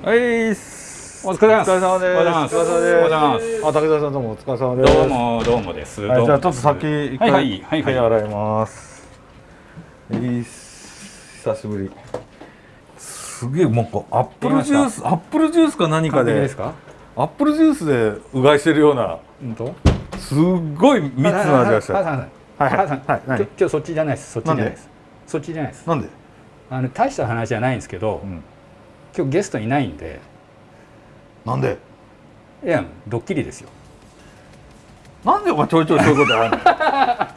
はいお疲れ様です。お疲れ様です。お疲れ様です。あ武田さんどうもお疲れ様です。どうもどうもです。はい、じゃあちょっと先一回、はいはいは洗い。ます。いいっす。久しぶり。すげえなんかアップルジュースアップルジュースか何かでですか？アップルジュースでうがいしてるような本当？すっごい密な味がしたはいはいはい今日そっちじゃないです。そっちじゃないです。そっちじゃないです。なんで、あの大した話じゃないんですけど、うん、今日ゲストいないんで、なんで？いやドッキリですよ。なんでお前ちょいちょいそういうことあるの、は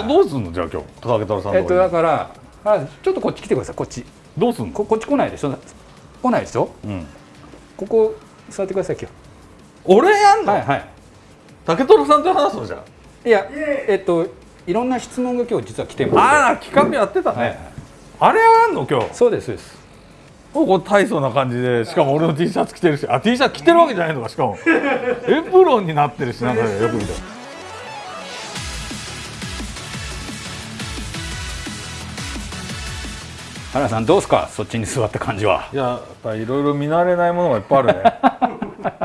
いどどうすんの？じゃあ今日竹太郎さんえっとだから、あちょっとこっち来てください。こっち。どうすんの？ここっち来ないでしょ？来ないでしょ？うんここ座ってください今俺やん日。の、はいはい。竹太郎さんと話すのじゃんいやえっといろんな質問が今日実は来てます。ああ企画やってたね、はいはい。あれやんの今日？そうですそうです。ここ大層な感じでしかも俺の T シャツ着てるしあ T シャツ着てるわけじゃないのかしかも。エプロンになってるしなんかよく見たら原さんどうですか？そっちに座った感じは。いややっぱりいろいろ見慣れないものがいっぱいあるね。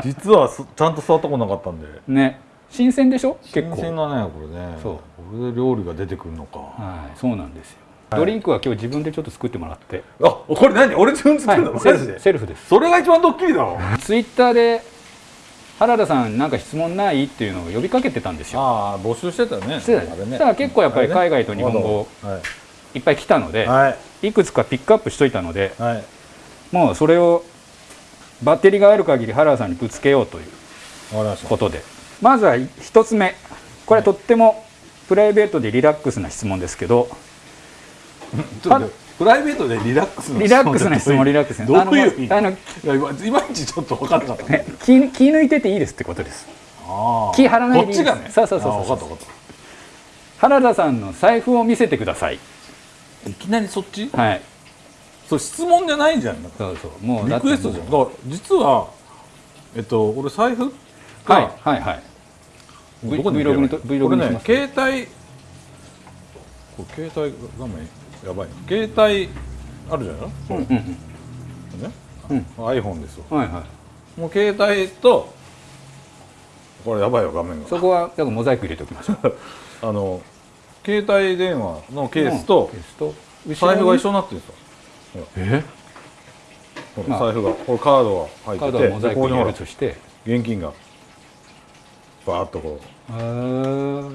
実はすちゃんと座ったことなかったんで。ね。新鮮でしょ？結構。新鮮だねこれね。そう。これで料理が出てくるのか。はい。そうなんですよ、はいドリンクは今日自分でちょっと作ってもらって。あこれ何？俺自分で作るの、セルフで？セルフです。それが一番ドッキリだろ。ツイッターで原田さんなんか質問ない？っていうのを呼びかけてたんですよ。ああ募集してたよね。してた。ね。結構やっぱり海外と日本語はい。いっぱい来たので、はい。い、くつかピックアップしといたのではい。もうそれをバッテリーがある限り原田さんにぶつけようということで。まずは一つ目。これはとってもプライベートでリラックスな質問ですけどプライベートでリラックスのリラックスな質問リラックス。などういうあのいまいちちょっと分かんなかった。ね気気抜いてていいですってことです。気張らないでいいこっちがね。そうそうそうそう。あー分かった分かっ原田さんの財布を見せてください。たいきなりそっち？はい。それ質問じゃないじゃん。そうそう。もうリクエストじゃん。だから実はえっと俺財布がはいはいはい。Vlog にと Vlog これねにします携帯これ携帯画面やばい。携帯あるじゃない？うんうんね、うん。iPhone ですよ。うんはいはい。もう携帯とこれやばいよ画面が。そこはだからモザイク入れておきましょう。あの携帯電話のケースとケースと財布が一緒緒になってるんですよ。え？ほらまあ財布がこれカードがカード入っててはモザイク入れるとして。現金がバーッとこへー。う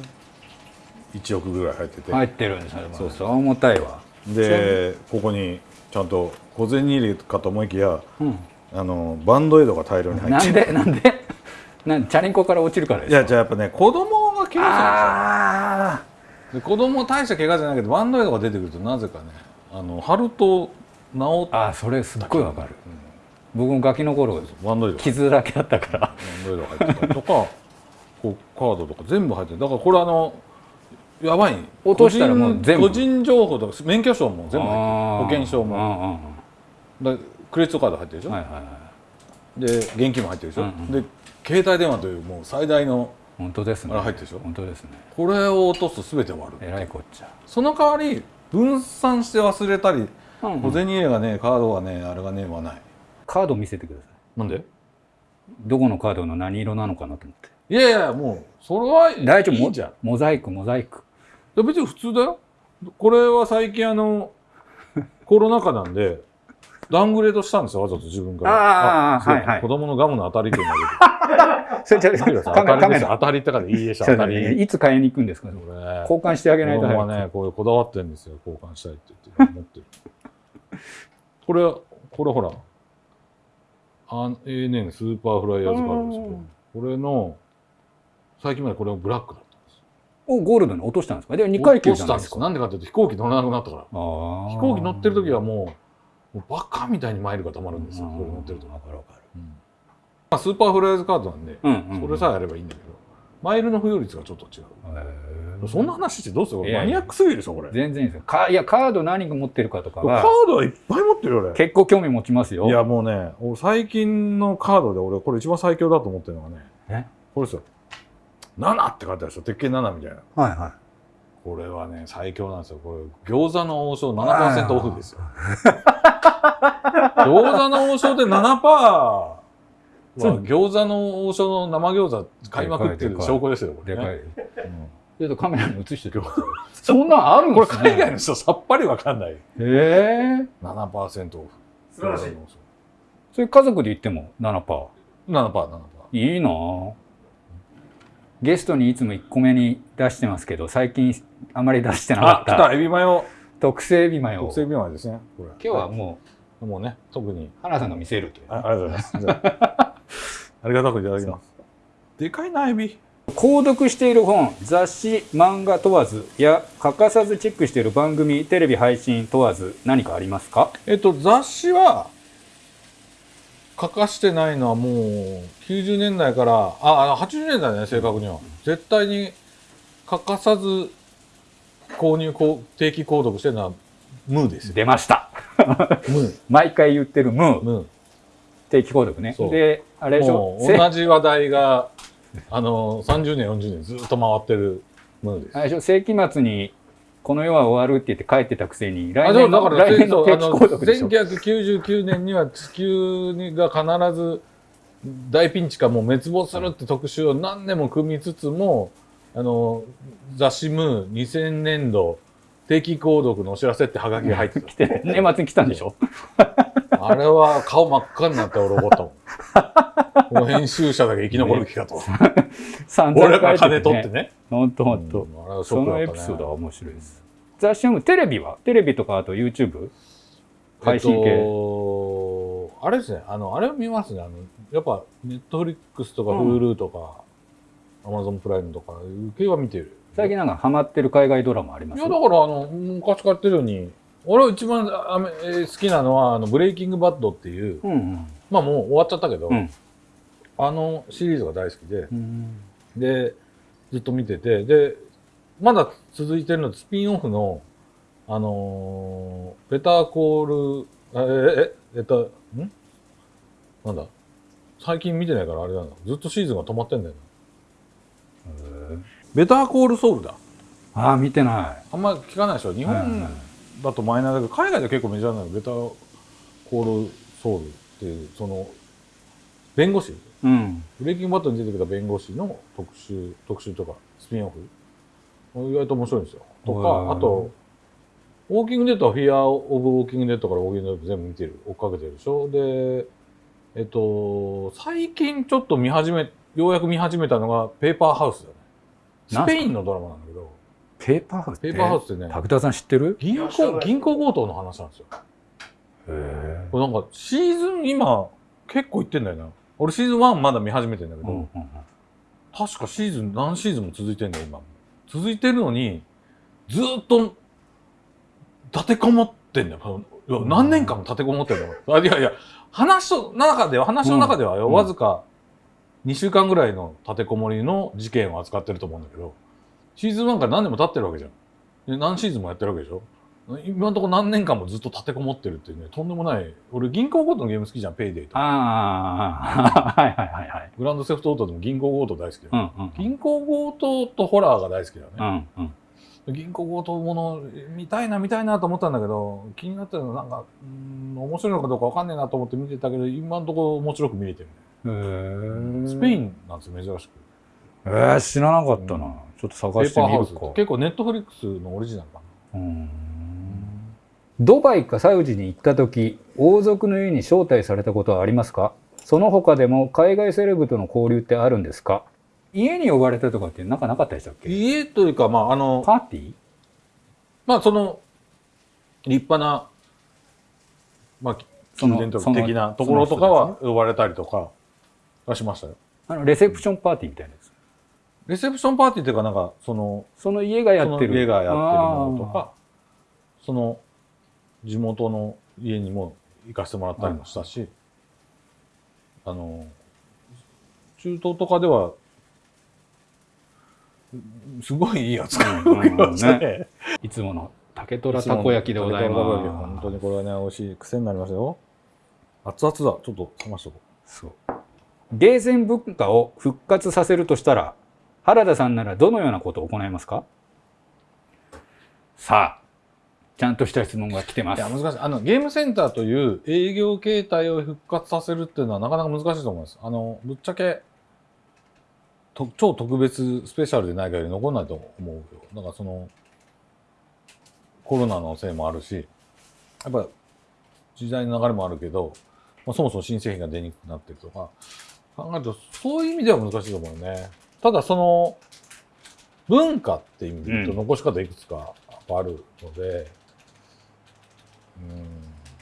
1億ぐらい入ってて、入ってるんですねそうそうそう。重たいわ。でここにちゃんと小銭入れかと思いきやうん。あのバンドエイドが大量に入って。なんでなんで？なんチャリンコから落ちるからですか？いやじゃあやっぱね子供が怪我あするんですよ。で子供大した怪我じゃないけどバンドエイドが出てくるとなぜかねあの貼ると治あーそれすっごいわかる。僕もガキの頃バンドエイドが傷だけだったから。バンドエイドが入ってた。りとかこうカードとか全部入ってる。だからこれあのやばい。落としたらもう全部。個人情報とか免許証も全部入ってる。保険証も。もだクレジットカード入ってるでしょ、はいはいはい。で現金も入ってるでしょ、うんうん。で携帯電話というもう最大の本当ですね。入ってるでしょ？本当ですね。これを落とすと全て終わるえらいこっちゃ。その代わり分散して忘れたりうんうん。小銭入れがねカードがねあれがねはない。カード見せてください。なんで？どこのカードの何色なのかなと思って。いやいやもうそれは大丈夫いいじゃん。モザイクモザイク。で別に普通だよ。これは最近あの コロナ禍なんでダウングレードしたんですよわざと自分から。あーはいはい。子供のガムの当たりっていうのが それじゃ当たりです当たりってからいいでしょ当たり。いつ買いに行くんですかこれ。交換してあげない子供はねこういうこだわってるんですよ。交換したいって言って持ってる。これこれほらあ ANN スーパーフライヤーズカードですよこれの最近までこれもブラックだったんですおゴールドに落としたんですか？で2階級落としたんですじゃないですかなんでかっていうと飛行機乗らなくなったから。飛行機乗ってる時はもうもうバカみたいにマイルがたまるんですよ。うん。それ乗ってると、わかるわかるうん。まあ、スーパーフライヤーズカードなんで、うんうんうん。それさえあればいいんだけどマイルの付与率がちょっと違う。そんな話してどうするマニアックすぎるでしょこれ。全然いいですよ。かいやカード何が持ってるかとかカーはドはいっぱい持ってるよ俺。結構興味持ちますよ。いやもうね俺最近のカードで俺これ一番最強だと思ってるのがねえ？これですよ7って書いてあるでしょ？鉄拳7みたいなはいはいこれはね最強なんですよこれ餃子の王将7%オフですよこ餃子の王将で7%は餃子の王将の生餃子買いまくってる証拠ですよ、これね、でかい。うんちょっとカメラに映しててください。そんなんあるんこれですね。海外の人さっぱりわかんない。へえ。7%オフ。素晴らしい。それ家族で言っても7%。7%、7%。いいなぁゲストにいつも1個目に出してますけど、最近あまり出してなかあ、来ったた、エビマヨ。特製エビマヨ。特製エビマヨですね。これ今日はももうね、特に。う、花さんが見せるという。あありがとうございます。ありがたくいただきます。でかいな、エビ。購読している本、雑誌、漫画問わずや欠かさずチェックしている番組、テレビ配信問わず何かありますか？えっと、雑誌は、書かしてないのはもう、90年代から、あ、あの80年代ね、正確には。絶対に欠かさず購入、こう定期購読してるのは、ムーですよ。出ました。ムー。毎回言ってるムー、ム定期購読ね。そうで、あれー。でしょ？同じ話題が、あの、30年、40年ずっと回ってるムーです。あれでしょ？世紀末にこの世は終わるって言って帰ってたくせに、来年のだから来年の定期購読でしょ。あの1999年には地球が必ず大ピンチかもう滅亡するって特集を何年も組みつつもあの雑誌ムー2000年度定期購読のお知らせってハガキが入って 来て、年末に来たんでしょ。たあれは顔真っ赤になって俺怒った もんこの編集者だけ生き残る気かと 散俺らが金取ってねほんとほんと。うんあれはシそのエョックだったねピソードは面白いです。雑誌読む？テレビは？テレビとかあと YouTube? 配信系？えっと、あれですね、あの、あれを見ますね。あの、やっぱ、ネットフリックスとか、うん Hulu とか、Amazon プライムとか、系は見てる。最近なんかハマってる海外ドラマありますいや、だから、あの、昔からやってるように、俺は一番あめえー好きなのは、あの、ブレイキングバッドっていう、うんうんまあもう終わっちゃったけど、うんあのシリーズが大好きで、うんで、ずっと見てて、で、まだ続いてるのスピンオフの、あのーベターコール、あえ、え、えっと、んなんだ最近見てないからあれなんだ。ずっとシーズンが止まってんだよな。ベターコールソウルだ。ああ見てない。あんま聞かないでしょ。日はいはい本だとマイナーだけど、海外では結構メジャーなの。ベターコールソウルっていう、その、弁護士？うん。ブレイキングバットに出てきた弁護士の特集、特集とか、スピンオフ。意外と面白いんですよ。とか、あと、ウォーキングデッドはフィア・オブ・ウォーキングデッドからウォーキングデッド全部見てる、追っかけてるでしょ？で、えっと、最近ちょっと見始め、ようやく見始めたのがペーパーハウスだね。スペインのドラマなんだけど、ペーパーハウスってペーパーハウスってね、武田さん知ってる？銀行、銀行強盗の話なんですよ。へこれなんか、シーズン今、結構いってんだよな。俺シーズン1まだ見始めてんだけど、うんうん確かシーズン何シーズンも続いてんだよ今も。続いてるのにずーっと立てこもってんだよ。何年間も立てこもってんだよ。あいやいや話の中では話の中ではよ、うん。わずか2週間ぐらいの立てこもりの事件を扱ってると思うんだけどシーズン1から何年も経ってるわけじゃんで何シーズンもやってるわけでしょ今のところ何年間もずっと立てこもってるっていうねとんでもない俺銀行強盗のゲーム好きじゃんペイデイとかああ、はいはいはいはい。グランドセフトオートでも銀行強盗大好きだようんうん銀行強盗とホラーが大好きだようね。んうん。銀行強盗もの見たいな見たいなと思ったんだけど気になってるのはなんかうん面白いのかどうかわかんねえなと思って見てたけど今のところ面白く見れてるへね。ースペインなんですよ珍しく。えー、知らなかったな。うんちょっとペ探してみるか。結構ネットフリックスのオリジナルかな。うん。ドバイかサウジに行った時王族の家に招待されたことはありますか？その他でも海外セレブとの交流ってあるんですか？家に呼ばれたとかってなんかなかったでしたっけ？家というかまああのパーティー？まあその立派なまあその宮殿その的なところとかは呼ばれたりとかはしましたよ。あのレセプションパーティーみたいなやつレセプションパーティーっていうかなんかそのその家がやってる家がやってるものとかその地元の家にも行かせてもらったりもしたし、あの中東とかではうんすごいいい扱いを受けましたうんね。いつもの竹虎たこ焼きでございます本当にこれはね美味しい癖になりますよ。熱々だ。ちょっと冷ましとこそうゲーセン文化を復活させるとしたら原田さんならどのようなことを行いますか？さあちゃんとした質問が来てますいや、。難しい。あの、ゲームセンターという営業形態を復活させるっていうのはなかなか難しいと思います。あの、ぶっちゃけ、と超特別スペシャルでない限り残らないと思うよ。だからその、コロナのせいもあるし、やっぱ時代の流れもあるけど、まあ、そもそも新製品が出にくくなってるとか、考えると、そういう意味では難しいと思うよね。ただその、文化って意味で言うとうん残し方いくつかあるので、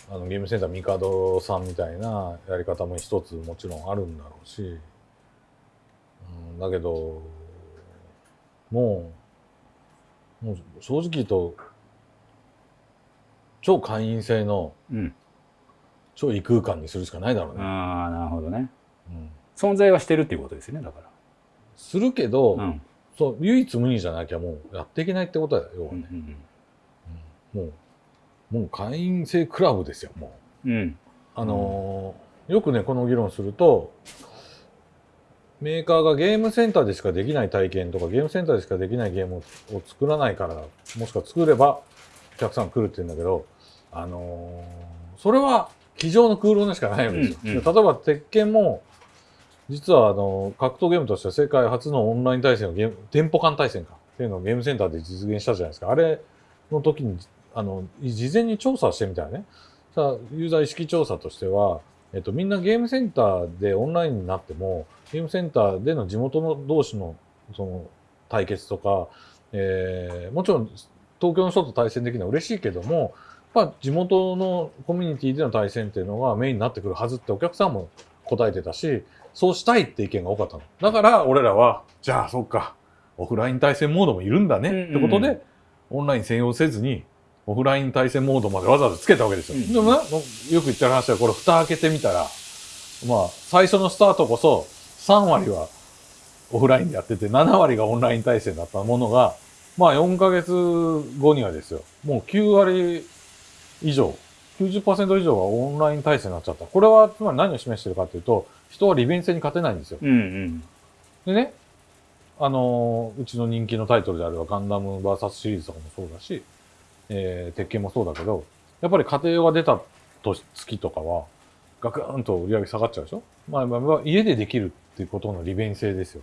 うん、あのゲームセンターミカドさんみたいなやり方も一つもちろんあるんだろうし、うん、だけどもうもう正直言うと超会員制のうん。超異空間にするしかないだろうね。ああ、なるほどね。うん、存在はしてるっていうことですよね、だかするけど、ら。うん。そう唯一無二じゃなきゃもうやっていけないってことだよ、要はね。うん。うんもう、もう会員制クラブですよ、もう。うん。あのーよくね、この議論すると、メーカーがゲームセンターでしかできない体験とか、ゲームセンターでしかできないゲームを作らないから、もしくは作ればお客さん来るって言うんだけど、あのーそれは机上の空論でしかないわけですよ。うんうんで例えば、鉄拳も、実はあの格闘ゲームとしては世界初のオンライン対戦をゲーム、店舗間対戦かっていうのをゲームセンターで実現したじゃないですか。あれの時に、あの、事前に調査してみたらね、さあ、ユーザー意識調査としては、えっと、みんなゲームセンターでオンラインになっても、ゲームセンターでの地元の同士のその対決とか、えーもちろん東京の人と対戦できるのは嬉しいけども、まあ、地元のコミュニティでの対戦っていうのがメインになってくるはずってお客さんも答えてたし、そうしたいって意見が多かったの。だから俺らは、じゃあそっか、オフライン対戦モードもいるんだねってことで、うんうんオンライン専用せずに、オフライン対戦モードまでわざわざつけたわけですよ。うんでもね、よく言ってる話は、これ蓋開けてみたら、まあ、最初のスタートこそ、3割はオフラインでやってて、7割がオンライン対戦だったものが、まあ4ヶ月後にはですよ、もう9割以上、90%以上がオンライン対戦になっちゃった。これは、つまり何を示してるかというと、人は利便性に勝てないんですよ。うんうん。でね、あのーうちの人気のタイトルであればガンダム VS シリーズとかもそうだし、えー鉄拳もそうだけど、やっぱり家庭用が出た年月とかは、ガクーンと売り上げ下がっちゃうでしょ？まあ、まあまあ、家でできるっていうことの利便性ですよ。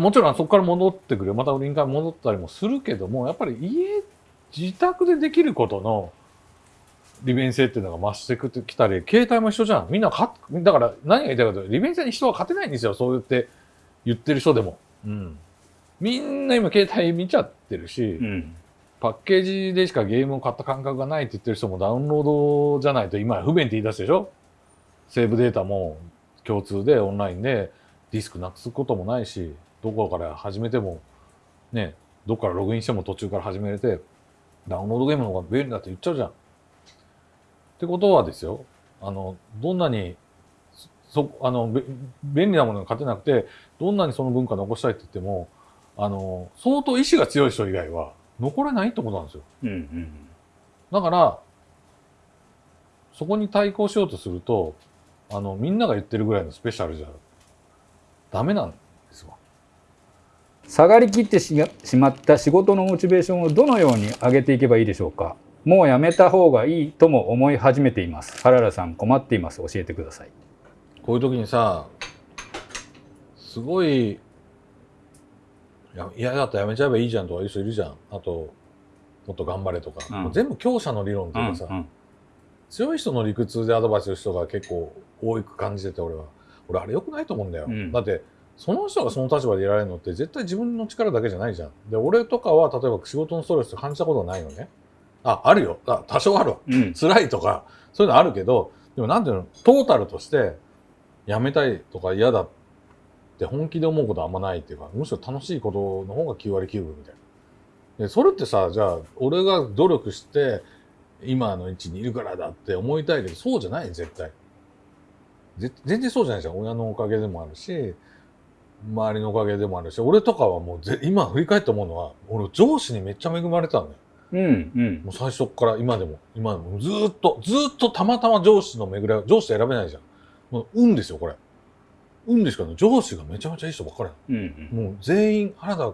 もちろんそこから戻ってくる、また売りに戻ったりもするけども、やっぱり家、自宅でできることの利便性っていうのが増してきたり、携帯も一緒じゃん。みんなか、だから何が言いたいかというと、利便性に人は勝てないんですよ。そう言って言ってる人でも。うん。みんな今携帯見ちゃってるし、うん。パッケージでしかゲームを買った感覚がないって言ってる人もダウンロードじゃないと今不便って言い出すでしょ？セーブデータも共通でオンラインでディスクなくすこともないし、どこから始めても、ね、どこからログインしても途中から始めれて、ダウンロードゲームの方が便利だって言っちゃうじゃん。ってことはですよ、あの、どんなに、そ、あの、べ便利なものが勝てなくて、どんなにその文化残したいって言っても、あの、相当意志が強い人以外は残れないってことなんですよ。うんうん。だから、そこに対抗しようとすると、あの、みんなが言ってるぐらいのスペシャルじゃダメなんですわ。下がりきってししまった仕事のモチベーションをどのように上げていけばいいでしょうかもうやめた方がいいとも思い始めています原田さん困っています教えてくださいこういう時にさ、すごい、いや嫌だったらやめちゃえばいいじゃんとかいう人いるじゃん。あと、もっと頑張れとか。うん全部強者の理論っていうかさ、うん強い人の理屈でアドバイスする人が結構多く感じてて俺は。俺あれ良くないと思うんだよ。うんだって、その人がその立場でいられるのって絶対自分の力だけじゃないじゃん。で、俺とかは例えば仕事のストレス感じたことないのね。あ、あるよ。あ多少あるわ。うん辛いとか、そういうのあるけど、でもなんていうの、トータルとして、やめたいとか嫌だって本気で思うことはあんまないっていうか、むしろ楽しいことの方が9割9分みたいな。で、それってさ、じゃあ、俺が努力して、今の位置にいるからだって思いたいけど、そうじゃない、絶対。ぜ全然そうじゃないじゃん。親のおかげでもあるし、周りのおかげでもあるし、俺とかはもうぜ、今振り返って思うのは、俺上司にめっちゃ恵まれたんだよ。うんうんもう最初から今でも、今でもずーっと、ずーっとたまたま上司の巡り合い、上司選べないじゃん。もう運ですよ、これ。運ですからね、上司がめちゃめちゃいい人ばっかりなうんうんの。もう全員、原田、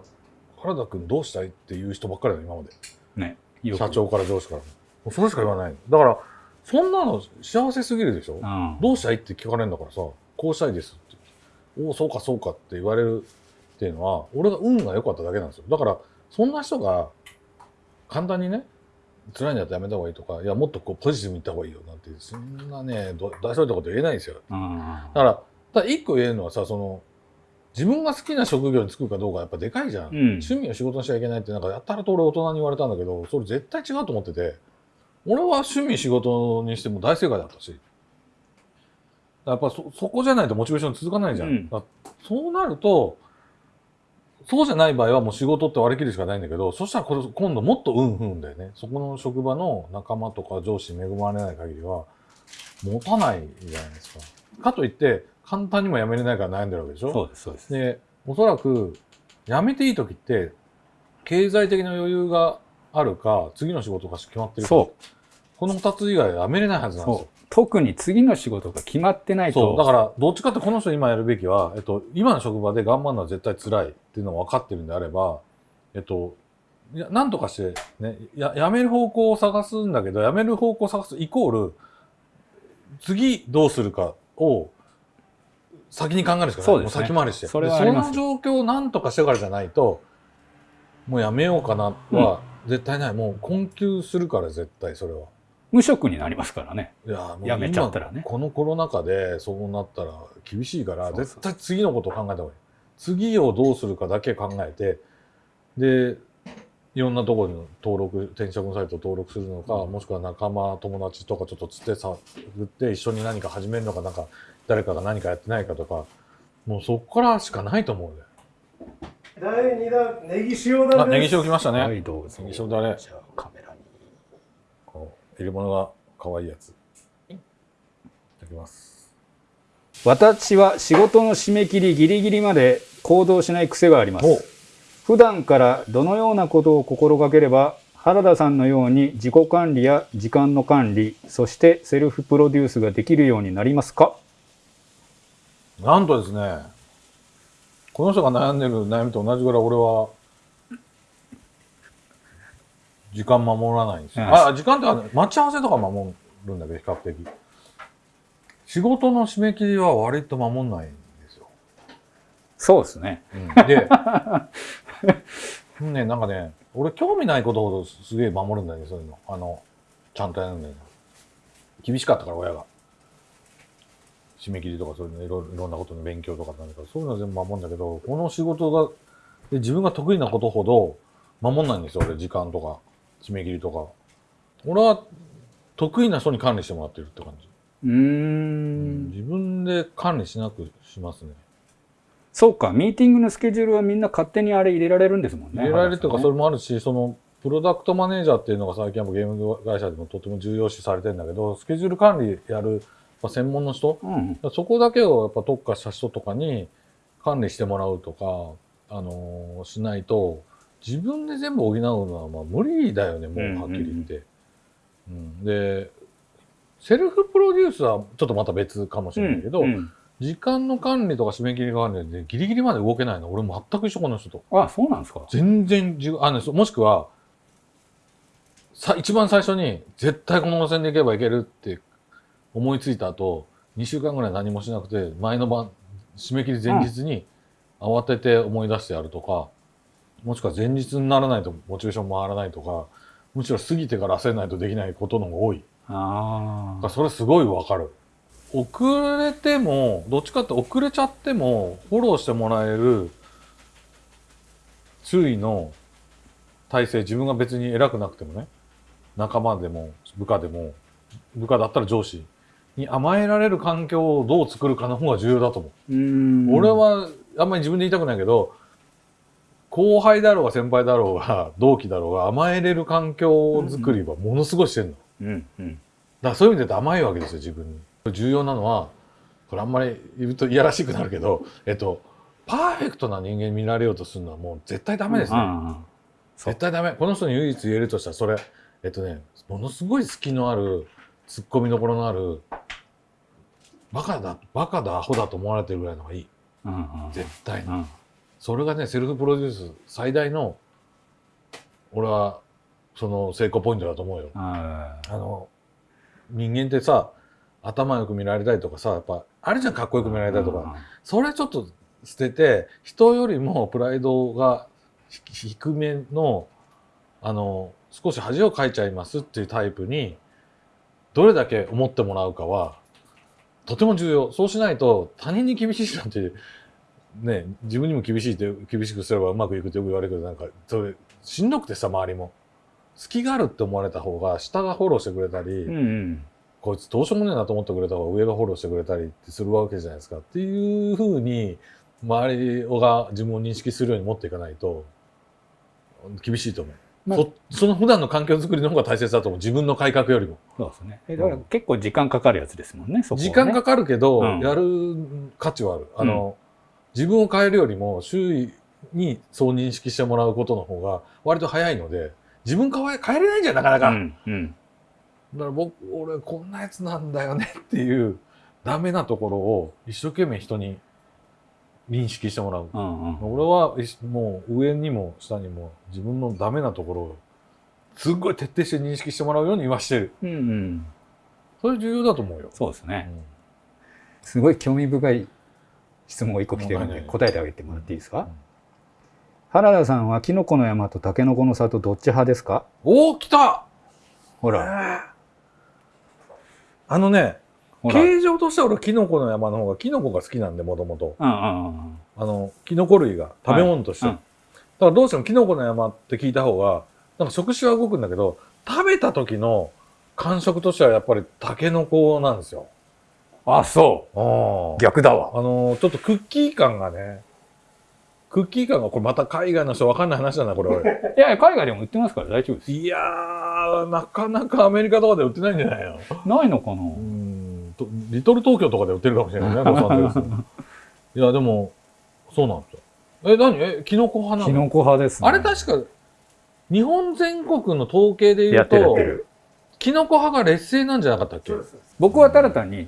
原田くんどうしたいっていう人ばっかりだよ、今まで。ね。社長から上司からも。もうそれしか言わないの。だから、そんなの幸せすぎるでしょ、うんどうしたいって聞かれるんだからさ、こうしたいですって。おお、そうかそうかって言われるっていうのは、俺が運が良かっただけなんですよ。だから、そんな人が、簡単にね、辛いんだったらやめた方がいいとか、いや、もっとこうポジティブに言った方がいいよなんて、そんなね、ど大それたこと言えないんですよ。うんだから、ただ一個言えるのはさ、その、自分が好きな職業に就くかどうかやっぱでかいじゃん。うん趣味を仕事にしちゃいけないって、なんかやったらと俺大人に言われたんだけど、それ絶対違うと思ってて、俺は趣味仕事にしても大正解だったし。やっぱそ、そこじゃないとモチベーション続かないじゃん。うんそうなると、そうじゃない場合はもう仕事って割り切るしかないんだけど、そしたらこれ今度もっと運不運だよね。そこの職場の仲間とか上司に恵まれない限りは、持たないじゃないですか。かといって、簡単にも辞めれないから悩んでるわけでしょそうですそうですで、おそらく、辞めていい時って、経済的な余裕があるか、次の仕事が決まってるか。そうこの二つ以外は辞めれないはずなんですそうよ。特に次の仕事が決まってないとそう。だから、どっちかってこの人今やるべきは、えっと、今の職場で頑張るのは絶対辛いっていうのが分かってるんであれば、えっと、なんとかして、ね、や、辞める方向を探すんだけど、辞める方向を探すイコール、次どうするかを先に考えるしかない。ねも先回りして。それその状況を何とかしてからじゃないと、もうやめようかなは絶対ない。もう困窮するから絶対それは。無職になりますからね。いやもうやめちゃったらね。今このコロナ禍でそうなったら厳しいからそうそう。絶対次のことを考えた方がいい。次をどうするかだけ考えてでいろんなところに登録転職のサイト登録するのか、もしくは仲間友達とかちょっとつってさって一緒に何か始めるのかなんか誰かが何かやってないかとかもうそこからしかないと思うね。第2弾ネギ塩だあネギ塩来ましたね、はいどうぞ。ネギ塩だね。じゃあカメ入れ物が可愛いやつ。いただきます。私は仕事の締め切りギリギリまで行動しない癖がありまおす普段からどのようなことを心がければ原田さんのように自己管理や時間の管理そしてセルフプロデュースができるようになりますか？なんとですね、この人が悩んでる悩みと同じぐらい俺は、時間守らないんですよ。うんあ、時間ってあの待ち合わせとか守るんだけど、比較的。仕事の締め切りは割と守んないんですよ。そうですねうん、で、ね、なんかね、俺興味ないことほどすげえ守るんだよね、そういうの。あの、ちゃんとやるんだよね。厳しかったから、親が。締め切りとかそういうのいろいろんなことの勉強とかなんだけど、そういうのは全部守るんだけど、この仕事が、で自分が得意なことほど守んないんですよ、俺、時間とか、締め切りとか。俺は得意な人に管理してもらってるって感じ。うーん自分で管理しなくしますね。そうかミーティングのスケジュールはみんな勝手にあれ入れられるんですもんね入れられるとか、それれもあるし、その、プロダクトマネージャーっていうのが最近はゲーム会社でもとても重要視されてるんだけど、スケジュール管理やる、まあ、専門の人、うんそこだけをやっぱ特化した人とかに管理してもらうとか、あのーしないと、自分で全部補うのはまあ無理だよね、もうはっきり言って。うん。で、セルフプロデュースはちょっとまた別かもしれないけど、うん時間の管理とか締め切り管理でギリギリまで動けないの、俺全く一緒この人と。あそうなんですか？全然あの、そもしくは、さ、一番最初に、絶対この路線で行けばいけるって思いついた後、2週間ぐらい何もしなくて、前の晩、締め切り前日に慌てて思い出してやるとか、もしくは前日にならないとモチベーション回らないとか、むしろ過ぎてから焦らないとできないことの方が多い。ああそれすごいわかる。遅れても、どっちかって遅れちゃっても、フォローしてもらえる周囲の体制、自分が別に偉くなくてもね、仲間でも部下でも、部下だったら上司に甘えられる環境をどう作るかの方が重要だと思う。うーん俺はあんまり自分で言いたくないけど、後輩だろうが先輩だろうが同期だろうが甘えれる環境づくりはものすごいしてるの。うんうんだからそういう意味で言うと甘いわけですよ、自分に。重要なのは、これあんまり言うといやらしくなるけど、えっと、パーフェクトな人間に見られようとするのはもう絶対ダメですね。あそう絶対ダメ。この人に唯一言えるとしたら、それ、えっとね、ものすごい隙のある、突っ込みどころのある、バカだ、バカだ、アホだと思われてるぐらいの方がいい。あうんうん絶対に。うんそれがね、セルフプロデュース最大の、俺は、その成功ポイントだと思うよ。ああの、人間ってさ、頭よく見られたいとかさ、やっぱ、あるじゃん、かっこよく見られたいとか。それちょっと捨てて、人よりもプライドがひ低めの、あの、少し恥をかいちゃいますっていうタイプに、どれだけ思ってもらうかは、とても重要。そうしないと、他人に厳しいなんて、ね、自分にも厳しいって、厳しくすればうまくいくってよく言われるけど、なんか、それ、しんどくてさ、周りも。隙があるって思われた方が、下がフォローしてくれたり、うんうんこいつどうしようもねえなと思ってくれた方が上がフォローしてくれたりってするわけじゃないですか。っていうふうに、周りが自分を認識するように持っていかないと、厳しいと思う。まあそその普段の環境づくりの方が大切だと思う。自分の改革よりも。そうですねえだから結構時間かかるやつですもんねね時間かかるけど、うんやる価値はある。あの、自分を変えるよりも周囲にそう認識してもらうことの方が割と早いので、自分変え変えれないじゃん、なかなか。うんうんだから僕、俺こんなやつなんだよねっていうダメなところを一生懸命人に認識してもらう。うんうん俺はもう上にも下にも自分のダメなところをすっごい徹底して認識してもらうようにはしてる。うんうんそれ重要だと思うよ。そうですねうんすごい興味深い質問が一個来てるんで答えてあげてもらっていいですか、うん。原田さんはキノコの山とタケノコの里どっち派ですか？おお、来た！ほら。あのね、形状としては俺キノコの山の方がキノコが好きなんで、もともと。あの、キノコ類が食べ物として。はいうん。だからどうしてもキノコの山って聞いた方が、なんか食種は動くんだけど、食べた時の感触としてはやっぱりタケノコなんですよ。あそう。逆だわ。あの、ちょっとクッキー感がね、クッキー感が、これまた海外の人わかんない話だな、これ俺。いや海外でも売ってますから大丈夫です。いやー、なかなかアメリカとかで売ってないんじゃないの？ないのかな、うんとリトル東京とかで売ってるかもしれないね、ロサンゼルス。に いや、でも、そうなんですよ。え、何？え、キノコ派なの？キノコ派ですね。あれ確か、日本全国の統計で言うとキノコ派が劣勢なんじゃなかったっけ？僕はただ単に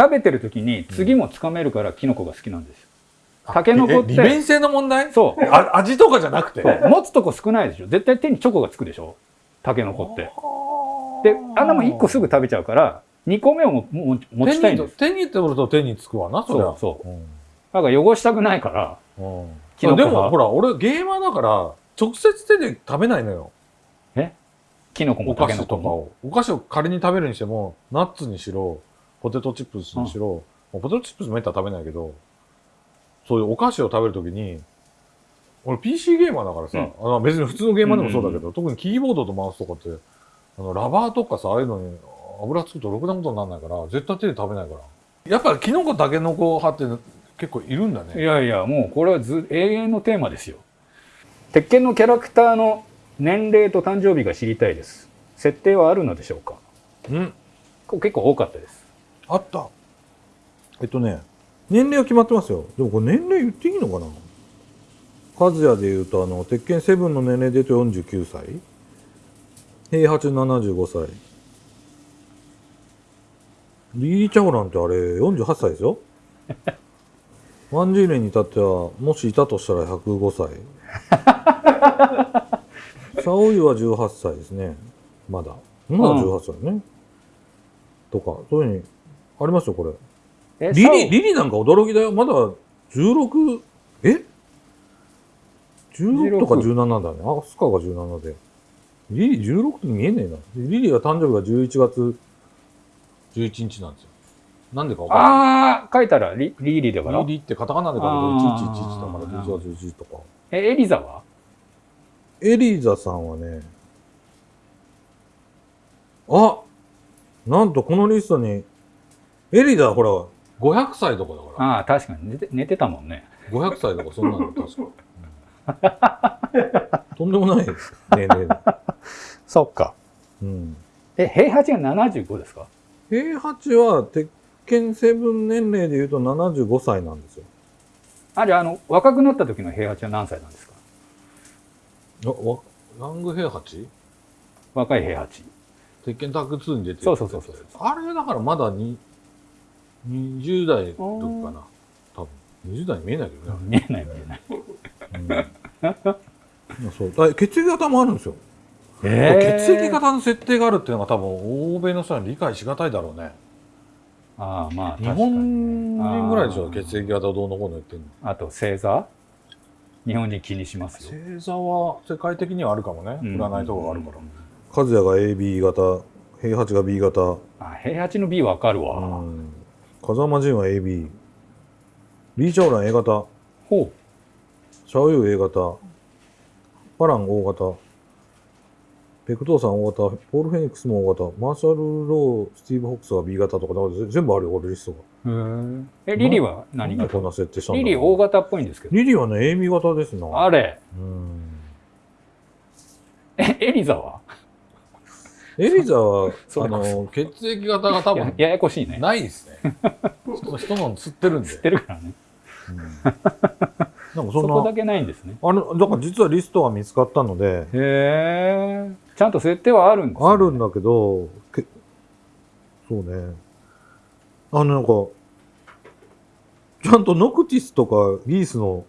食べてる時に次もつかめるからキノコが好きなんですよ。タケノコってえ利便性の問題？そう。あ味とかじゃなくて？持つとこ少ないでしょ。絶対手にチョコがつくでしょ。タケノコって。であんなもん1個すぐ食べちゃうから2個目をもも持ちたいんです。手に手に取ると手につくわな、そりゃ。そうそう。うん。だから汚したくないからうん。キノコ派でもほら、俺ゲーマーだから、直接手で食べないのよ。キノコもお菓タケノコも？子とかを。お菓子を仮に食べるにしても、ナッツにしろ、ポテトチップスにしろ、ポテトチップスめったら食べないけど、そういうお菓子を食べるときに、俺 PC ゲーマーだからさ、あの別に普通のゲーマーでもそうだけど、特にキーボードとマウスとかって、あのラバーとかさ、ああいうのに油つくとろくなことにならないから、絶対手で食べないから。やっぱりキノコタケノコ派って結構いるんだいね。やいやもうこれはず永遠のテーマですよ鉄拳のキャラクターの年齢と誕生日が知りたいです設定はあるのでしょうか？うん。結構多かったですあった。えっとね、年齢は決まってますよ。でもこれ年齢言っていいのかな？和也で言うと、あの、鉄拳セブンの年齢で言うと49歳。平八75歳。リリー・チャオランってあれ48歳ですよ。ワンジーレンに至っては、もしいたとしたら105歳。シャオユは18歳ですね。まだ。まだ18歳ね。とか、そういうふうに、ありますよ、これ。えリリ、リリなんか驚きだよ。まだ16、え ?16 とか17だね。アスカが17で。リリ16って見えねえな。リリは誕生日が11月11日なんですよ。なんでかわかんない。ああ書いたらリリリだからリリってカタカナで書くとあー1111だから11月11とか。えエリザは？エリザさんはね、あなんとこのリストに、エリザほら、500歳とかだから。ああ確かに。寝て寝てたもんね。500歳とかそんなの 確か。うん。とんでもない年齢だ。そっか。うん。え平八が75ですか？平八は鉄拳セブン年齢で言うと75歳なんですよ。あじゃああの若くなった時の平八は何歳なんですか？あ、わ、ラング平八？若い平八。鉄拳タッグ2に出てるそうそうそうそう。あれだからまだに20代の時かな。多分。20代に見えないけどね。見えない見えない。うん、そう。あ血液型もあるんですよ。血液型の設定があるっていうのが多分欧米の人には理解しがたいだろうね。ああまあ日本人ぐらいでしょ。血液型どうのこうの言ってんの。あと星座？日本人気にしますよ。星座は世界的にはあるかもね。うん。占いとかがあるから。うん。和也が AB 型平八が B 型。あ平八の B わかるわ、うん風間仁は AB リー・チャオラン A 型。ほシャオユー A 型。パラン O 型。ペク・トーサン O 型。ポール・フェニックスも O 型。マーシャル・ロースティーブ・フォックスが B 型とかなんか全部あるよ俺リストが。ええリリーは何型なんでこんな設定したリリー O 型っぽいんですけど。リリーはね AB 型ですな。あれ。うん。えエリザは？エリザは あの血液型が多分やややこしいね。ないですね人人の釣ってるんで。知ってるからね。うん。なんかそんな。そこだけないんですね。あのだから実はリストが見つかったので。へえちゃんと設定はあるんです、ね、あるんだけどけそうね。あのなんかちゃんとノクティスとかギースの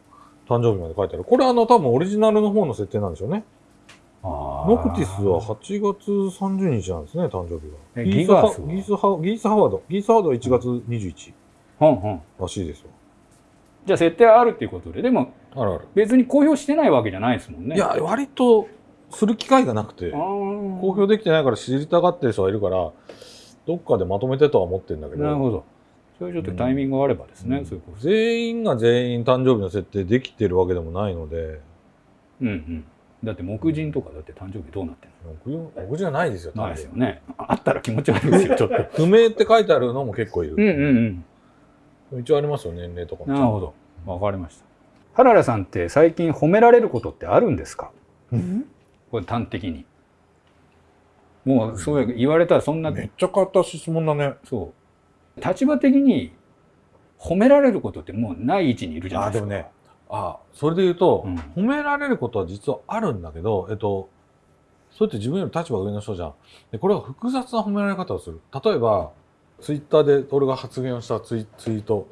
誕生日まで書いてある。これあの多分オリジナルの方の設定なんでしょうねノクティスは8月30日なんですね誕生日えはギースギガスは？ギースハギースハワード。ギースハワードは1月21ほんほん。らしいですよ。じゃあ設定はあるっていうことで。でもあるある。別に公表してないわけじゃないですもんね。いや割とする機会がなくて。公表できてないから知りたがってる人がいるからどっかでまとめてとは思ってるんだけど。なるほど。それちょっとタイミングがあればですね、うん。そういうこと。全員が全員誕生日の設定できてるわけでもないので。うんうんだって木人とかだって誕生日どうなってん僕僕じゃないですよのないですよね。ああったら気持ち悪いですよちょっと。不明って書いてあるのも結構いる、うんうんうん。一応ありますよ年齢とかも。なるほど。わかりました。原田さんって最近褒められることってあるんですか？これ端的に。もうそう言われたらそんなめっちゃ変わった質問だね。そう。立場的に褒められることってもうない位置にいるじゃないですか。あでもねあそれで言うと、うん。褒められることは実はあるんだけどえっとそれって自分より立場が上の人じゃん。でこれは複雑な褒められ方をする。例えばツイッターで俺が発言をしたツイツイート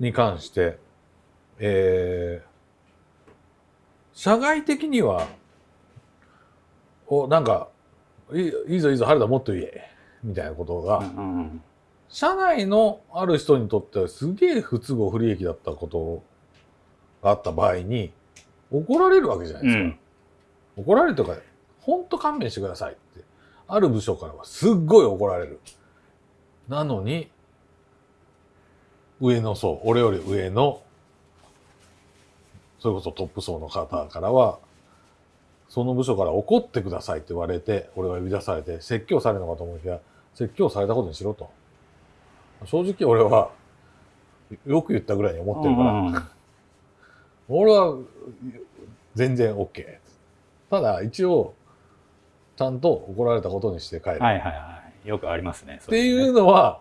に関してえー社外的にはおなんかいいぞいいぞ原田もっと言えみたいなことが、うんうんうん社内のある人にとってはすげえ不都合不利益だったことがあった場合に怒られるわけじゃないですか。うん怒られるとか、ほんと勘弁してくださいって。ある部署からはすっごい怒られる。なのに、上の層、俺より上の、それこそトップ層の方からは、その部署から怒ってくださいって言われて、俺が呼び出されて、説教されるのかと思いきや、説教されたことにしろと。正直俺は、よく言ったぐらいに思ってるから、うん俺は全然 OK。ただ一応、ちゃんと怒られたことにして帰る。はいはいはいよくありますねっていうのは、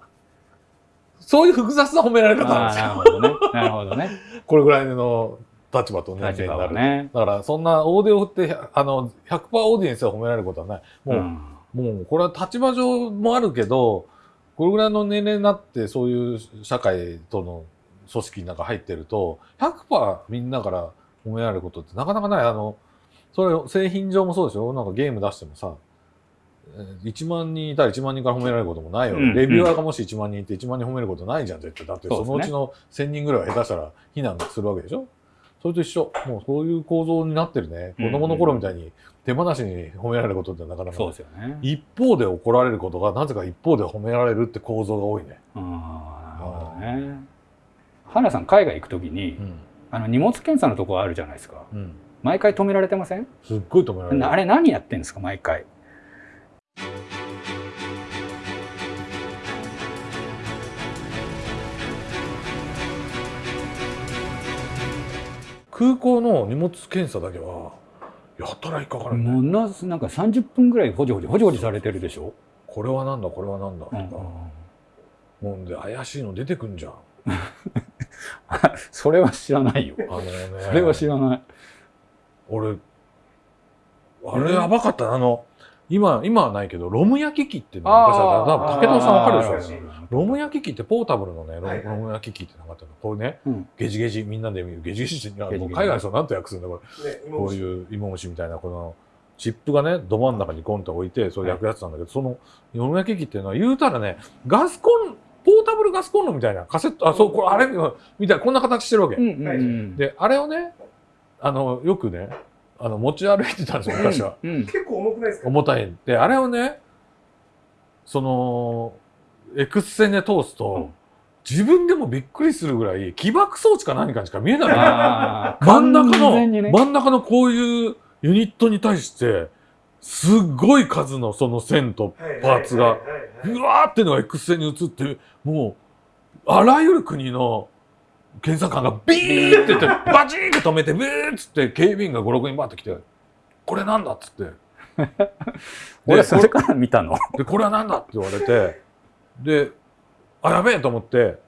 そういう複雑な褒められ方なんですよ。なるほどねなるほどね これぐらいの立場と年齢になる。はねだからそんなオーディオって、あの、100%オーディエンスが褒められることはない。もう、んもうこれは立場上もあるけど、これぐらいの年齢になってそういう社会との組織の中入ってると、100%みんなから褒められることってなかなかない。あの、それ製品上もそうですよ。なんかゲーム出してもさ、えー1万人いたら1万人から褒められることもないよ。うんレビュアーがもし1万人いて1万人褒めることないじゃん、絶対。だってそのうちの1000人ぐらいは下手したら非難するわけでしょ？それと一緒。もうそういう構造になってるね。子供の頃みたいに手放しに褒められることってなかなかそうですよね一方で怒られることがなぜか一方で褒められるって構造が多いね。ああなるほどね原さん海外行くときにん。あの荷物検査のとこあるじゃないですかうん。毎回止められてません？すっごい止められる。あれ何やってんですか？毎回空港の荷物検査だけは、やったら引っかかるね。ものすなんか30分ぐらいほじほじほじほじされてるでしょ、これはなんだ、これはなんだ。とかうんもんで怪しいの出てくんじゃん。それは知らないよあのね。それは知らない俺、あれやばかったな。あの、今、今はないけど、ロム焼き器っていうのが昔あった。多分武田さんわかるでしょ。ロム焼き器ってポータブルのね、ロム焼き器ってなかった。の。これね、うん。ゲジゲジ、みんなで見る。ゲジゲジって、海外の人なんて訳すんだ、これ。ね、こういう芋虫みたいな、このチップがねど真ん中にゴンと置いてそれ焼くやつなんだけど、そのよも焼き器っていうのは言うたらねガスコンポータブルガスコンロみたいなカセットあそうこれあれみたいなこんな形してるわけ、うんうんうん。であれをねあのよくねあの持ち歩いてたんですよ昔は。うん。結構重くないですか？重たい。であれをねその X 線で通すと、自分でもびっくりするぐらい起爆装置か何かにしか見えない。真ん中の、ね。真ん中のこういうユニットに対してすっごい数のその線とパーツがうわーっていうのが X 線に映ってもうあらゆる国の検査官がビーって言ってバチーンって止めてビーッつって警備員が56人バーって来て「これなんだ?」っつって。で 俺それから見たの？で、これは何だって言われて、で、あ、やべえと思って、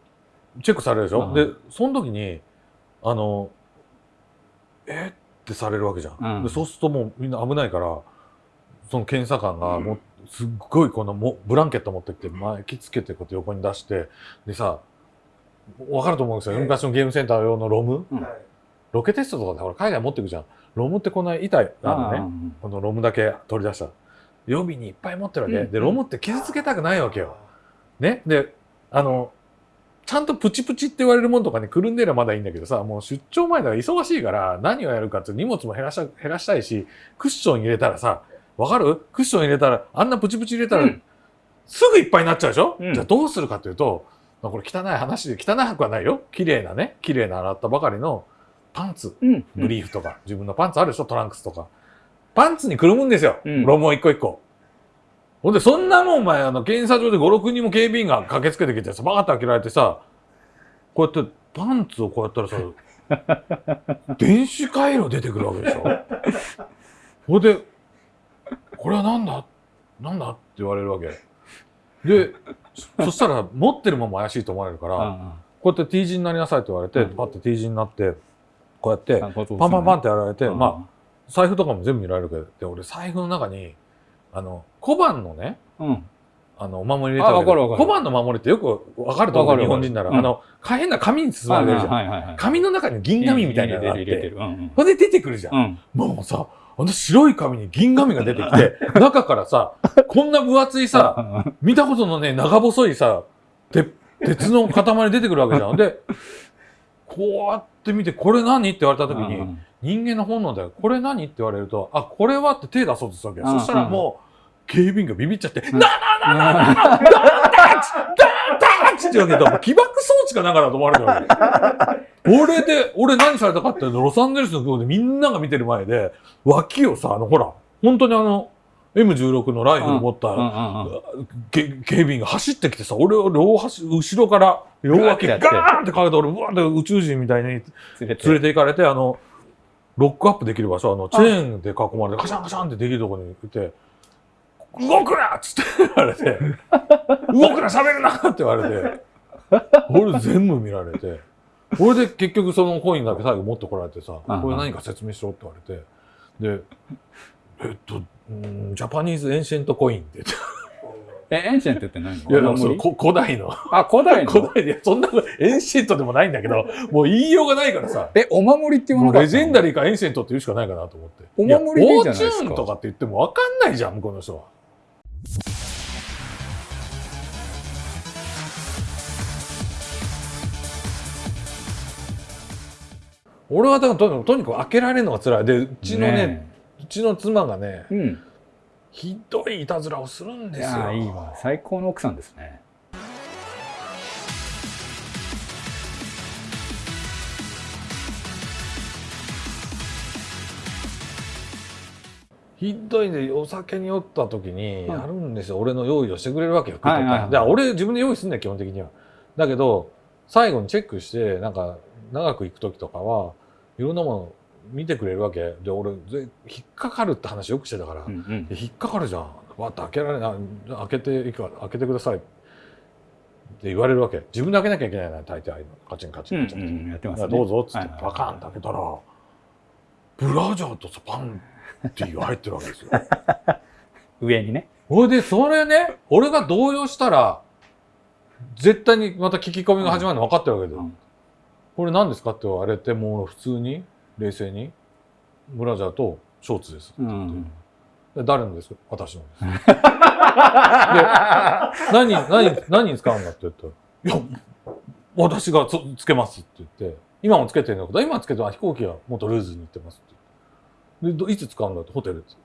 チェックされるでしょ、うんで、その時に、あの、えってされるわけじゃん。うんでそうするともうみんな危ないから、その検査官がもう、すっごいこのもブランケット持ってきて、巻きつけてこうやって横に出して、でさ、わかると思うんですよ。ええ昔のゲームセンター用のロムうんはいロケテストとかでほら海外持ってくじゃん。ロムってこんな板あるのね。うんこのロムだけ取り出した。予備にいっぱい持ってるわけ。うんで、ロムって傷つけたくないわけよ。ね？で、あの、ちゃんとプチプチって言われるもんとかにくるんでりゃまだいいんだけどさ、もう出張前だから忙しいから何をやるかって荷物も減らした減らしたいし、クッション入れたらさ、わかる？クッション入れたら、あんなプチプチ入れたら、うんすぐいっぱいになっちゃうでしょ、うんじゃあどうするかというと、まあ、これ汚い話で、汚くはないよ。綺麗なね、綺麗な洗ったばかりのパンツ。うんブリーフとか、自分のパンツあるでしょ？トランクスとか。パンツにくるむんですよ。うんロムを一個一個。ほんで、そんなもんお前、あの、検査場で5、6人も警備員が駆けつけてきてさ、バーって開けられてさ、こうやってパンツをこうやったらさ、電子回路出てくるわけでしょ？ほんで、これはなんだ？なんだ？って言われるわけ。で、そそしたら持ってるもんも怪しいと思われるから、うんこうやって T 字になりなさいって言われて、うん。パッて T 字になって、こうやって、パンパンパンってやられて、うん。まあ、財布とかも全部見られるけど、で俺財布の中に、あの、小判のね、うん。あの、お守り入れたわけあわかるわかる。小判の守りってよくわかると思う、日本人なら。うん。あの、変な紙に包まれてるじゃん。はいはいはいはい紙の中に銀紙みたいなのがあっ入れてて、る入れてる。ほんで出てくるじゃん。うん。うん。もうさ、あの白い紙に銀紙が出てきて、中からさ、こんな分厚いさ、見たことのね、長細いさ、て鉄の塊出てくるわけじゃん。で、こうやって見て、これ何？って言われた時に、うん人間の本能だよ。これ何？って言われると、あ、これはって手出そうとするわけよ。うんそしたらもう、警備員がビビっちゃって、んななななななダンタッチダンタッチって言うわけど、起爆装置かなんかだと思われるわけ。俺で、俺何されたかっていうと、ロサンゼルスの空港でみんなが見てる前で、脇をさ、あの、ほら、本当にあの、M16 のライフル持った、警備員が走ってきてさ、俺を両端、後ろから両脇ガガーンってかけて、俺、うわーって宇宙人みたいに連れて連れて行かれて、あの、ロックアップできる場所、あの、チェーンで囲まれて、カシャンカシャンってできるところに行って、動くなっつって言われて、動くな喋るなって言われて、俺全部見られて、俺で結局そのコインだけ最後持ってこられてさ、うんこれ何か説明しろって言われて、で、えっと、うん Japanese ancient coin って言って。え ancient って何いや、古代の。あ古代の？古代で、そんな ancient でもないんだけど、もう言いようがないからさ。えお守りって言わなか legendary か ancient って言うしかないかなと思って。お守りでいいじゃないですかやフォーチューンとかって言っても分かんないじゃん、向こうの人は。俺はだからとにかくとにかく開けられるのが辛い。で、うちのね、うちの妻がね、えうんひどいいたずらをするんいですよ。いいわ最高の奥さんですねひどいでお酒に酔った時にうんやるんですよ、俺の用意をしてくれるわけよ、はいはいはい。俺自分で用意すんだよ基本的には。だけど最後にチェックしてなんか長く行く時とかはいろんなもの見てくれるわけ。で俺ぜ引っかかるって話よくしてたから、うんうん。で引っかかるじゃん。わって開けられない。開けていいか開けてください。って言われるわけ。自分で開けなきゃいけないな大体ああいうの。カチンカチンカチン、うんうんやってますね。どうぞっつって。はいはいパカーンって開けたらブラジャーとさパンティーが入ってるわけですよ。上にねほいで、それね、俺が動揺したら、絶対にまた聞き込みが始まるの分かってるわけで、うんこれ何ですかって言われて、もう普通に、冷静に、ブラジャーとショーツです。うんで誰のですか？私のです。で、何、何、何に使うんだって言ったら、いや、私がつつけますって言って、今もつけてるのか、今つけてる飛行機は元ルーズに行ってますって言って。で、どいつ使うんだってホテルです。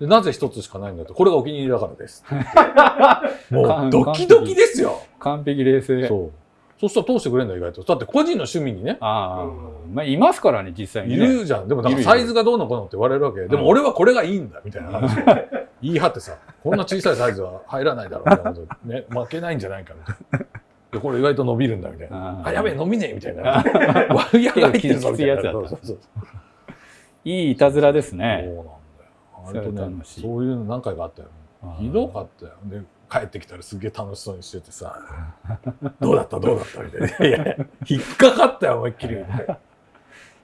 で、なぜ一つしかないんだって、これがお気に入りだからです。もうドキドキですよ。完璧冷静そう。そしたら通してくれるんだ意外と。だって個人の趣味にね、ああ、まあいますからね実際いにねるじゃん。でもだからいるいるサイズがどうのこうのって言われるわけ。でも俺はこれがいいんだみたいな話を 言い張ってさ、こんな小さいサイズは入らないだろうみたいなことね、負けないんじゃないかみたいな。でこれ意外と伸びるんだみたいな。あやべえ、伸びねえみたいな。割り上がってるぞみたいな。そうそうそういいいたずらですそうねなんだよ。それ割とねそういうの何回かあったよ。ひどかったよ。で、帰ってきたらすげえ楽しそうにしててさ、どうだった？どうだった？みたいな。いや引っかかったよ、思いっきり。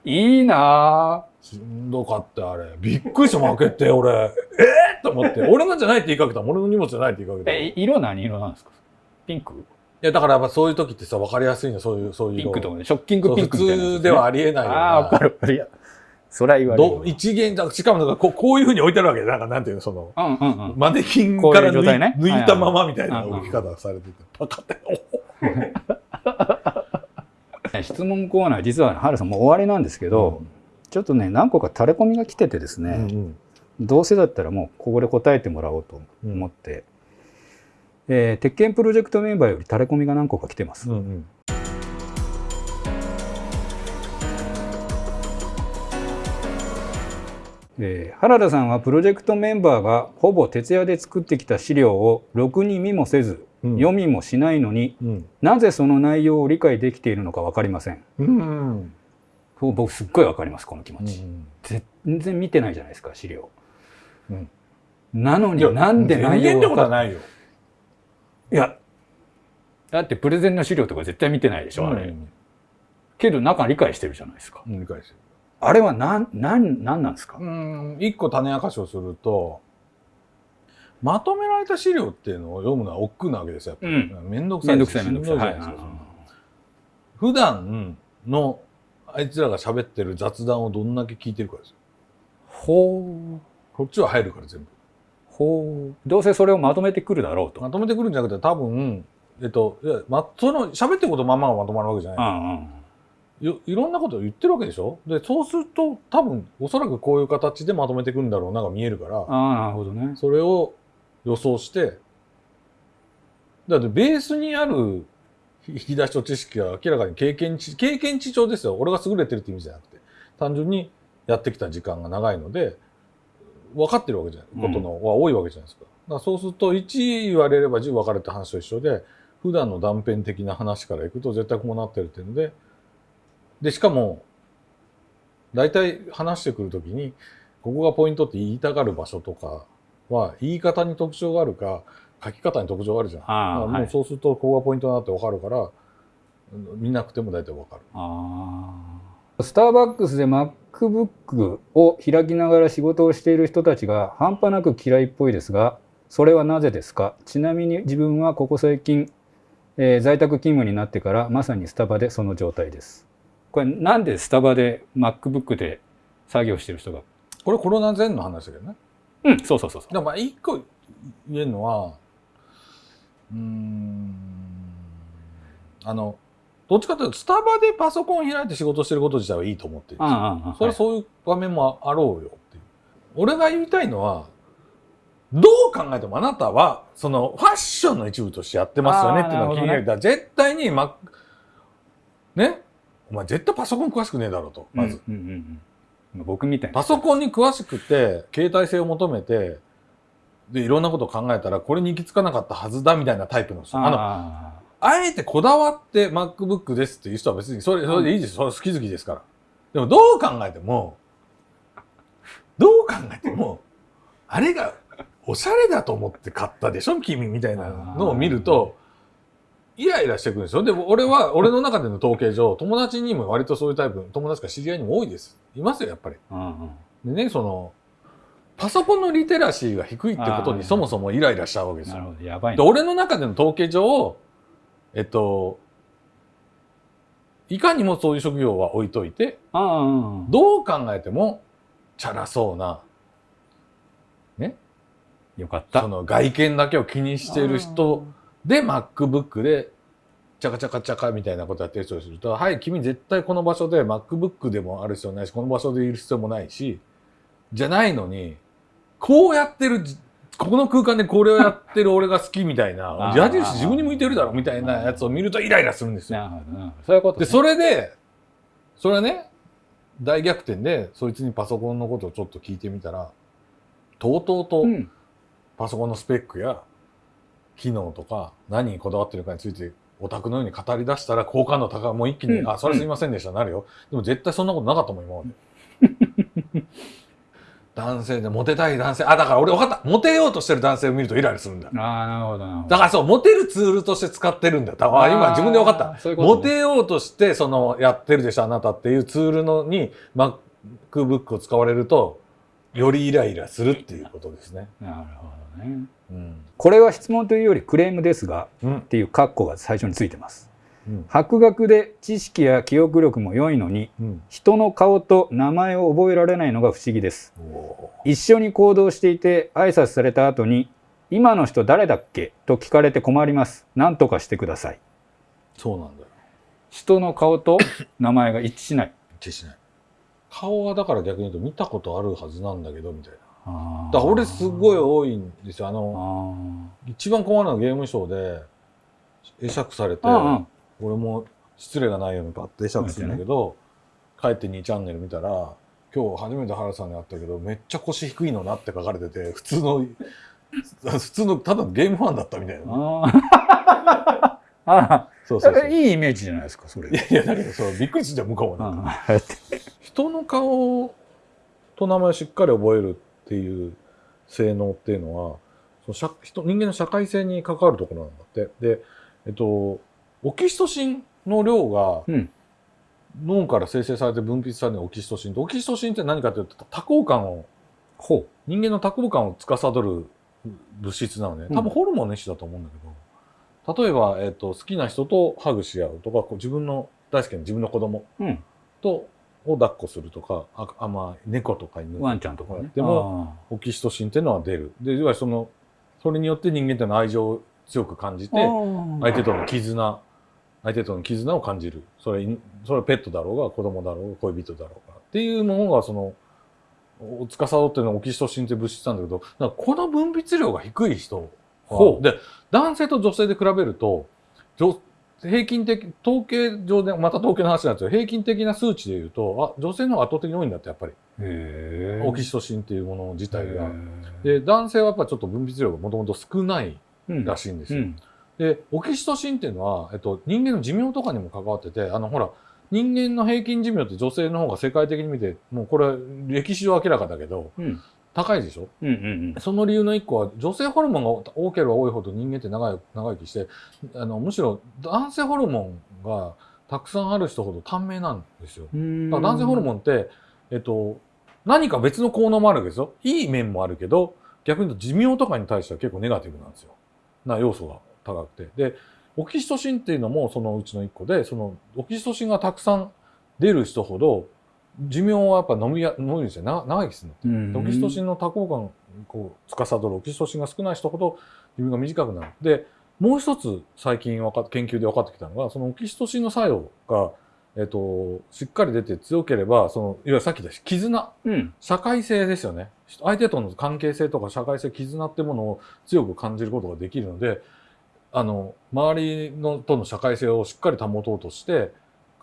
いいなしんどかったよあれ。びっくりした、負けて、俺。えー、と思って。俺のじゃないって言いかけた。俺の荷物じゃないって言いかけた。えい色何？色なんですか？ピンク？や、だからやっぱそういう時ってさ、分かりやすいの、そういう、そういう色。ピンクとかねショッキングピンクみたいなやつ普通ではありえないようなああーわかるわかるいやそれは言われる。ど一元だしかもなんかこうこういうふうに置いてあるわけ。でなんかなんていうのそのうんうんうん。マネキンから抜い,、いう状態ね。抜いたままみたいな置き方されてて。パカっ質問コーナー実は原さんもう終わりなんですけど、ちょっとね何個か垂れ込みが来ててですね、うんどうせだったらもうここで答えてもらおうと思って、えー鉄拳プロジェクトメンバーより垂れ込みが何個か来てます、うんうんえー原田さんはプロジェクトメンバーがほぼ徹夜で作ってきた資料をろくに見もせず、うん。読みもしないのにうん。なぜその内容を理解できているのか分かりません。うん。僕すっごい分かりますこの気持ち、うん全然見てないじゃないですか資料、うん。なのになんで内容がないよ。いやだってプレゼンの資料とか絶対見てないでしょ、あれ。うん。けど中理解してるじゃないですか。うん理解してるあれは何なんなんなんですか、うん一個種明かしをするとまとめられた資料っていうのを読むのは億劫なわけですよ。やっぱりめんどくさいめんどくさいめんどくさいしんどい。普段のあいつらが喋ってる雑談をどんだけ聞いてるかですよ。ほうこっちは入るから全部。ほうどうせそれをまとめてくるだろうと、まとめてくるんじゃなくて多分、えっと、いや、ま、その喋ってることまんまがまとまるわけじゃうない。んうんいいろんなことを言ってるわけでしょ？で、そうすると多分、おそらくこういう形でまとめてくるんだろうなが見えるから、ああなるほどね。それを予想して、だってベースにある引き出しと知識は明らかに経験値、経験値上ですよ。俺が優れてるって意味じゃなくて、単純にやってきた時間が長いので、分かってるわけじゃない、ことのは多いわけじゃないですか。だからそうすると、1言われれば10分かるって話と一緒で、普段の断片的な話からいくと絶対こうなってるっていうので、で、しかも、大体話してくるときに、ここがポイントって言いたがる場所とかは、言い方に特徴があるか、書き方に特徴があるじゃん。ああだからもはいうそうすると、ここがポイントだなってわかるから、見なくても大体わかる。ああスターバックスで MacBook を開きながら仕事をしている人たちが半端なく嫌いっぽいですがそれはなぜですか？ちなみに自分はここ最近、えー在宅勤務になってからまさにスタバでその状態ですこれなんでスタバで MacBook で作業してる人が？これコロナ前の話だけどね。うんそうそうそうそうでもまあ一個言えるのは、うーん、あの、どっちかというと、スタバでパソコン開いて仕事してること自体はいいと思ってるんですよ。それはそういう場面もあろうよっていう。俺が言いたいのは、どう考えてもあなたは、そのファッションの一部としてやってますよねっていうのが気になる。あーなるだから絶対に、ま、ね？お前絶対パソコン詳しくねえだろうと、まず。うんうんうんうん僕みたいなパソコンに詳しくて、携帯性を求めて、で、いろんなことを考えたら、これに行き着かなかったはずだみたいなタイプの人。あの、ああえてこだわって MacBook ですっていう人は別にそれ、それでいいです。それ好き好きですから。でもどう考えても、どう考えても、あれがおしゃれだと思って買ったでしょ君みたいなのを見ると、イライラしてくるんですよ。でも俺は、俺の中での統計上、友達にも割とそういうタイプ、友達か知り合いにも多いです。いますよ、やっぱり。あうんでね、その、パソコンのリテラシーが低いってことにそもそもイライラしちゃうわけですようんなる。ほどやばいで、な俺の中での統計上、えっと、いかにもそういう職業は置いといて、うんどう考えても、チャラそうな、よかったその外見だけを気にしてる人で MacBook でチャカチャカチャカみたいなことやってる人をすると、はい、君絶対この場所で MacBook でもある必要ないし、この場所でいる必要もないし、じゃないのに、こうやってるじ、ここの空間でこれをやってる俺が好きみたいな 矢印自分に向いてるだろみたいなやつを見るとイライラするんですよ。なるほどそういうことで、ね、それで、それはね、大逆転で、そいつにパソコンのことをちょっと聞いてみたら、とうとうとうん。パソコンのスペックや機能とか何にこだわってるかについてオタクのように語り出したら好感度高い。もう一気に、うん。あそれはすいませんでした、なるよ。でも絶対そんなことなかったもん今まで。男性でモテたい男性。あだから俺分かった。モテようとしてる男性を見るとイライラするんだ。ああなるほどだからそうモテるツールとして使ってるんだ。よあ今自分で分かった。ね。モテようとしてそのやってるでしょあなたっていうツールのに MacBook を使われるとよりイライラするっていうことですね。なるほどねうん。これは質問というよりクレームですがうん。っていうカッコが最初についてます。うん。博学で知識や記憶力も良いのにうん。人の顔と名前を覚えられないのが不思議です。お一緒に行動していて挨拶された後に「今の人誰だっけ?」と聞かれて困ります。何とかしてください。そうなんだよ。人の顔と名前が一致しない。一致しない。顔はだから逆に言うと見たことあるはずなんだけどみたいな。だから俺すごい多いんですよ。あのあ一番困るのはゲームショーで会釈されて、ーうんうん俺も失礼がないようにパッて会釈するんだけど、帰って2チャンネル見たら今日初めて原さんに会ったけどめっちゃ腰低いのなって書かれてて普通の 普通のただのゲームファンだったみたいな。あ そうそうそう。ーいいイメージじゃないですかそれいやいやだけどそうびっくりするじゃん向こうもね。うん人の顔と名前をしっかり覚えるっていう性能っていうのはその社人人間の社会性に関わるところなんだって。で、えっと、オキシトシンの量がうん。脳から生成されて分泌されるオキシトシン。とオキシトシンって何かというと多幸感をほ人間の多幸感を司る物質なのね。うん。多分ホルモンの一種だと思うんだけど、例えば、えっと、好きな人とハグし合うとかこう自分の大好きな自分の子供う、うん、とを抱っこするとかああまあ猫とか犬とか。ワンちゃんとかね。でもオキシトシンっていうのは出る。でいわゆるそのそれによって人間っていうのは愛情を強く感じて相相手との絆相手との絆を感じる。それそれはペットだろうが子供だろうが恋人だろうがっていうものがそのを司ってるのはオキシトシンっていう物質なんだけどこの分泌量が低い人は。ほう。で男性と女性で比べると女平均的統計上でまた統計の話なんですよ。平均的な数値でいうとあ女性の方が圧倒的に多いんだってやっぱり。オキシトシンっていうもの自体が。へで男性はやっぱちょっと分泌量がもともと少ないーらしいんですよ。うん。でオキシトシンっていうのは、えっと、人間の寿命とかにも関わっててあのほら人間の平均寿命って女性の方が世界的に見てもうこれは歴史上明らかだけどうん高いでしょ？うんうんその理由の一個は女性ホルモンが多ければ多いほど人間って長い長生きしてあのむしろ男性ホルモンがたくさんある人ほど短命なんですよ。うんだから男性ホルモンって、えっと、何か別の効能もあるわけですよ。いい面もあるけど、逆に言うと寿命とかに対しては結構ネガティブなんですよ。な要素が高くて。で、オキシトシンっていうのもそのうちの一個で、そのオキシトシンがたくさん出る人ほど、寿命はやっぱ伸びや、伸びるんですよ。な長生きするの。うんでオキシトシンの多幸感をこう司るオキシトシンが少ない人ほど寿命が短くなる。で、もう一つ最近わかっ研究で分かってきたのが、そのオキシトシンの作用が、えっと、しっかり出て強ければ、その、いわゆるさっき言った絆、うん社会性ですよね。相手との関係性とか社会性、絆ってものを強く感じることができるので、あの、周りのとの社会性をしっかり保とうとして、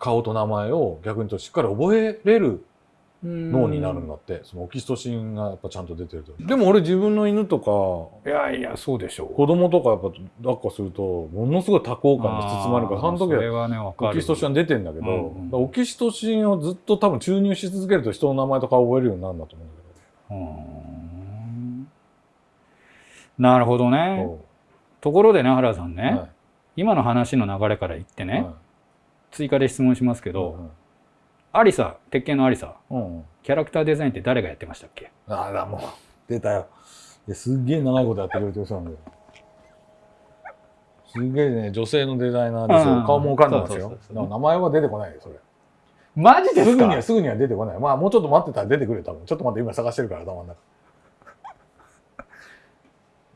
顔と名前を逆に言うとしっかり覚えれる脳になるんだって、そのオキシトシンがやっぱちゃんと出てると。でも俺自分の犬とか、いやいやそうでしょう。子供とかやっぱ抱っこすると、ものすごい多幸感で包まれるから、その時はそれはねわかる。オキシトシンは出てんだけど、うんうん。オキシトシンをずっと多分注入し続けると人の名前とか覚えるようになるんだと思うんだうーん。なるほどけねど。ところでね原さんね、はい。今の話の流れから言ってね、はい追加で質問しますけど、うんアリサ鉄拳のアリサうんうん。キャラクターデザインって誰がやってましたっけ？ああだもう出たよ。すっげえ長いことやってくれてる人なんだよ。すげえね女性のデザイナーですうんよ顔もわかんですよ。名前は出てこないよそれ。マジすぐにはすぐには出てこない。まあもうちょっと待ってたら出てくるよ多分。ちょっと待って今探してるから頭の中。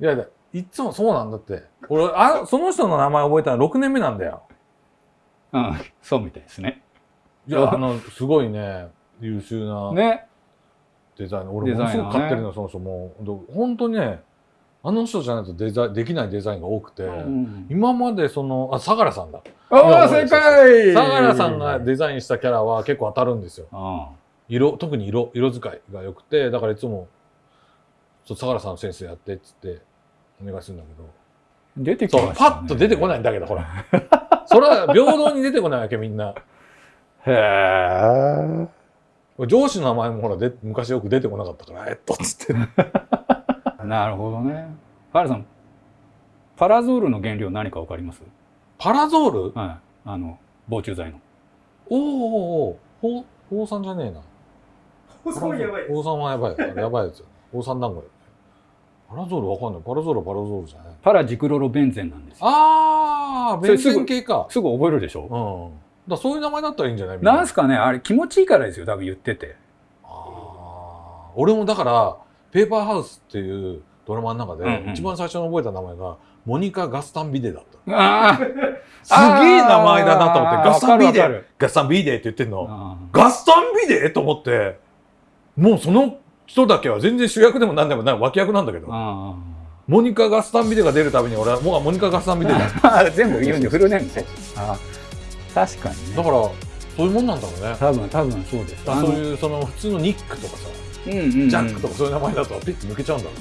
いやいやいっつもそうなんだって。俺あその人の名前覚えたの6年目なんだようん、そうみたいですね。いや あのすごいね。優秀なね。デザイナー。俺ものすごく買ってるの、その人もう。ど本当にねあの人じゃないとデザインできないデザインが多くて、うん。今までそのあ相良さんだ。ああ、正解。相良さんがデザインしたキャラは結構当たるんですよ。あ色特に色色使いが良くてだからいつもそう相良さんのセンスやってっつってお願いするんだけど。出てきた、ね。パッと出てこないんだけどほら それは平等に出てこないわけみんなへえ。上司の名前もほらで昔よく出てこなかったからえっとっつって なるほどね。原さん、パラゾールの原料何かわかります？パラゾール？はい。あの、防虫剤の。おーおーおーほうさんじゃねえなそうやばいです大さんはやばい。やばいやつよ。大さん団子よ。パラゾールわかんない。パラゾールはパラゾールじゃない。パラジクロロベンゼンなんですよ。あー、ベンゼン系か。すぐ覚えるでしょ？うん。だそういう名前だったらいいんじゃない？なんすかね？あれ気持ちいいからですよ、多分言ってて。あー俺もだから、ペーパーハウスっていうドラマの中で、一番最初に覚えた名前が、モニカ・ガスタン・ビデだった。ああ すげえ名前だなと思って、ガスタン・ビデガスタン・ビデって言ってんの？あガスタン・ビデと思って、もうその人だけは全然主役でも何でもない脇役なんだけど。あモニカ・ガスタンビデが出るたびに俺はもうモニカ・ガスタンビデだ。全部言うんでフルネームねあ。確かにね。ら、そういうもんなんだろうね。多分多分そうです。そういうその普通のニックとかさ、うんうんうん。ジャックとかそういう名前だとピッて抜けちゃうんだろうね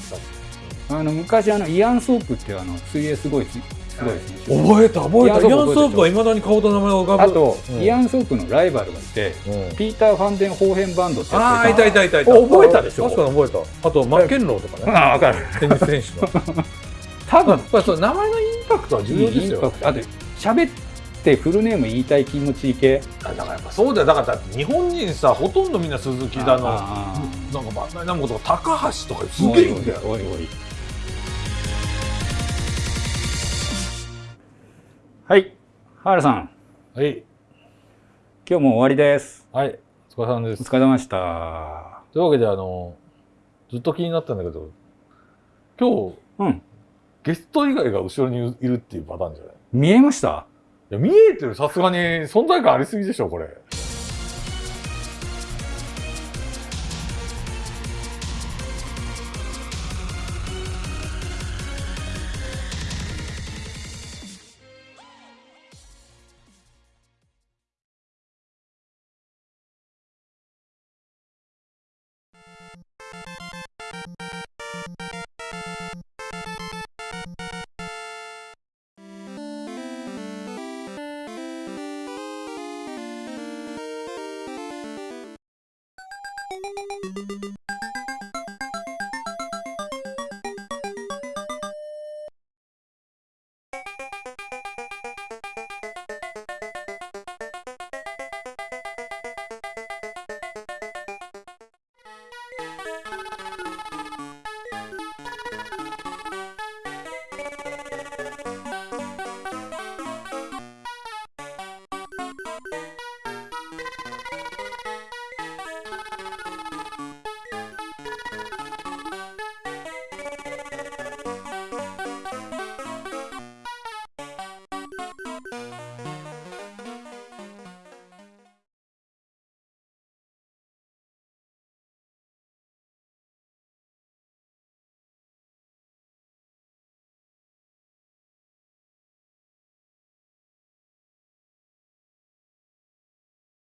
あの昔あのイアンソープっていうあの水泳すごいすすごいですね覚えた覚えた。イアンソープはいまだに顔と名前が浮かぶ。あと、うんイアンソープのライバルがいてうんピーター・ファンデン・ホーヘンバンドってああ、やつがいたいたいたいた。お覚えたでしょ？確かに覚えた。あと、マッケンローとかね。ああ分かるテニス選手の。多分やっそう名前のインパクトは重要ですインパよ。クトあと喋ってフルネーム言いたい気持ちいい系だからやっぱそうだよ。だから日本人さ、ほとんどみんな鈴木だの、なんかあバンダイナムコとか高橋とかすーげえいいんだよ。おいおいおいはい原さんはい。今日も終わりですはい。お疲れ様ですお。疲れ様でしたというわけで、あの、ずっと気になったんだけど、今日、うんゲスト以外が後ろにいるっていうパターンじゃない？見えましたいや、見えてる、さすがに存在感ありすぎでしょ、これ。